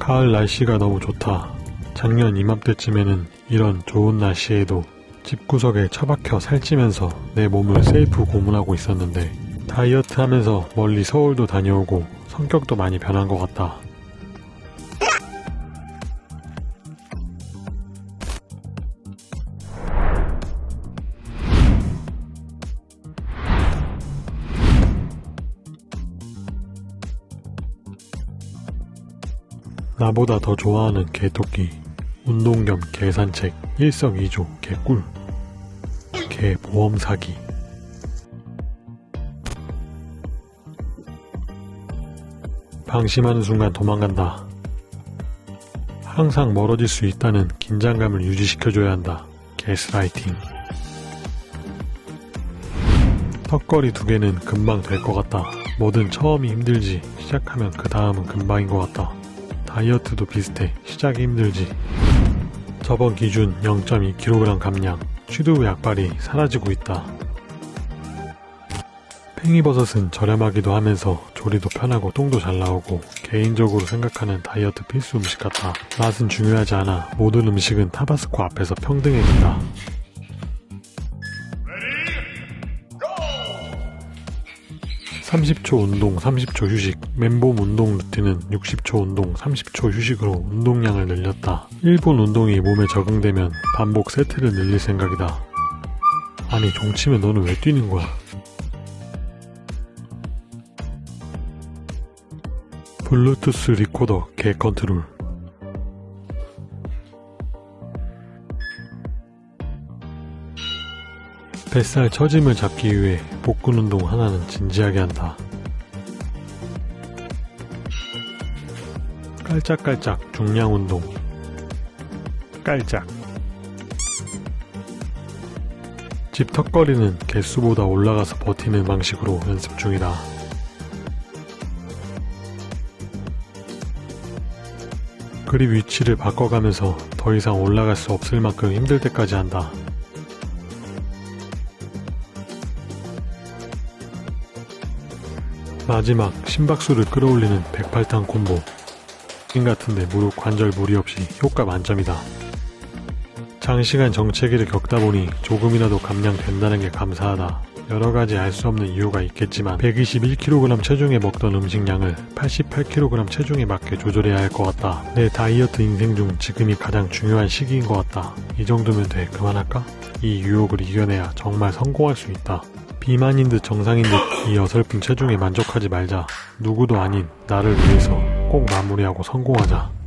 가을 날씨가 너무 좋다. 작년 이맘때쯤에는 이런 좋은 날씨에도 집구석에 처박혀 살찌면서 내 몸을 세이프 고문하고 있었는데 다이어트 하면서 멀리 서울도 다녀오고 성격도 많이 변한 것 같다. 나보다 더 좋아하는 개토끼 운동 겸 개산책 일석이조 개꿀 개 보험 사기 방심하는 순간 도망간다. 항상 멀어질 수 있다는 긴장감을 유지시켜줘야 한다. 게스라이팅 턱걸이 두 개는 금방 될 것 같다. 뭐든 처음이 힘들지 시작하면 그 다음은 금방인 것 같다. 다이어트도 비슷해. 시작이 힘들지. 저번 기준 0.2kg 감량. 취두 약발이 사라지고 있다. 팽이버섯은 저렴하기도 하면서 조리도 편하고 똥도 잘 나오고 개인적으로 생각하는 다이어트 필수 음식 같다. 맛은 중요하지 않아. 모든 음식은 타바스코 앞에서 평등해진다. 30초 운동, 30초 휴식. 맨몸 운동 루틴은 60초 운동, 30초 휴식으로 운동량을 늘렸다. 1분 운동이 몸에 적응되면 반복 세트를 늘릴 생각이다. 아니 종치면 너는 왜 뛰는 거야? 블루투스 리코더 개 컨트롤 뱃살 처짐을 잡기 위해 복근 운동 하나는 진지하게 한다. 깔짝깔짝 중량 운동 깔짝 집 턱걸이는 개수보다 올라가서 버티는 방식으로 연습 중이다. 그립 위치를 바꿔가면서 더 이상 올라갈 수 없을 만큼 힘들 때까지 한다. 마지막 심박수를 끌어올리는 108탄 콤보 인 같은데 무릎 관절 무리 없이 효과 만점이다. 장시간 정체기를 겪다 보니 조금이라도 감량된다는 게 감사하다. 여러가지 알 수 없는 이유가 있겠지만 121kg 체중에 먹던 음식량을 88kg 체중에 맞게 조절해야 할 것 같다. 내 다이어트 인생 중 지금이 가장 중요한 시기인 것 같다. 이 정도면 돼 그만할까? 이 유혹을 이겨내야 정말 성공할 수 있다. 비만인 듯 정상인 듯 이 어설픈 체중에 만족하지 말자. 누구도 아닌 나를 위해서 꼭 마무리하고 성공하자.